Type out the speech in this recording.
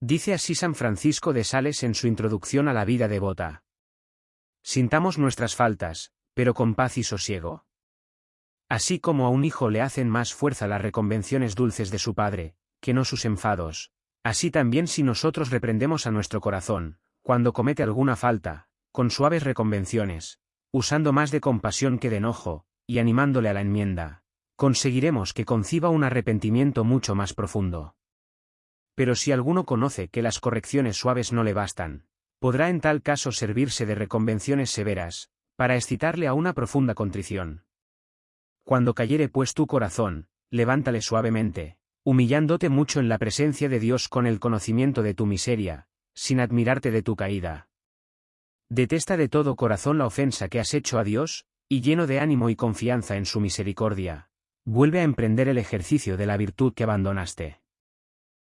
Dice así San Francisco de Sales en su introducción a la vida devota. Sintamos nuestras faltas, pero con paz y sosiego. Así como a un hijo le hacen más fuerza las reconvenciones dulces de su padre, que no sus enfados, así también si nosotros reprendemos a nuestro corazón, cuando comete alguna falta, con suaves reconvenciones, usando más de compasión que de enojo, y animándole a la enmienda, conseguiremos que conciba un arrepentimiento mucho más profundo. Pero si alguno conoce que las correcciones suaves no le bastan, podrá en tal caso servirse de reconvenciones severas, para excitarle a una profunda contrición. Cuando cayere pues tu corazón, levántale suavemente, humillándote mucho en la presencia de Dios con el conocimiento de tu miseria, sin admirarte de tu caída. Detesta de todo corazón la ofensa que has hecho a Dios, y lleno de ánimo y confianza en su misericordia, vuelve a emprender el ejercicio de la virtud que abandonaste.